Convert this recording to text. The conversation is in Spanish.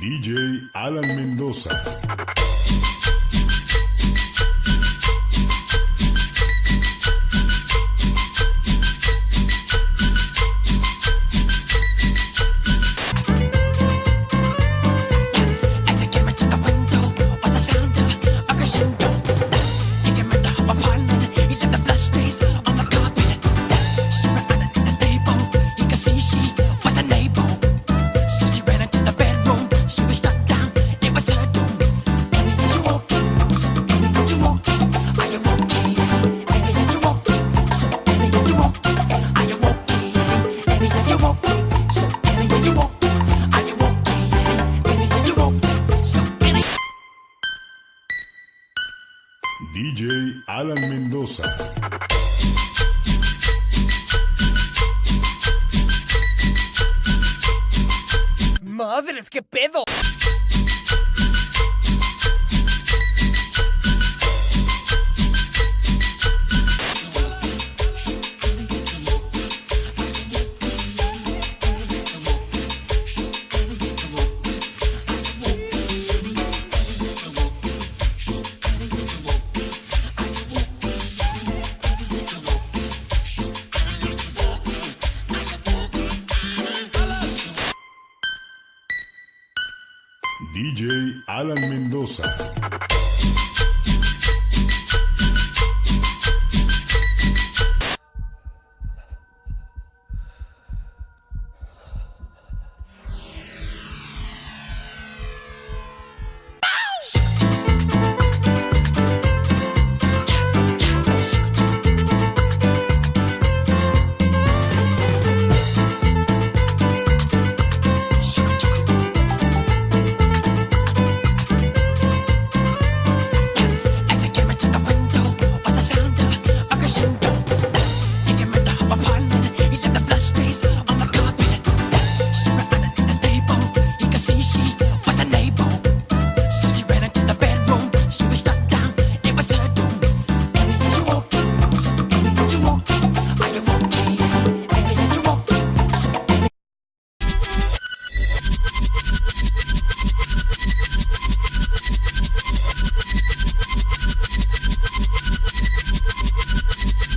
DJ Alan Mendoza. DJ Alan Mendoza. ¡Madres, qué pedo! DJ Alan Mendoza.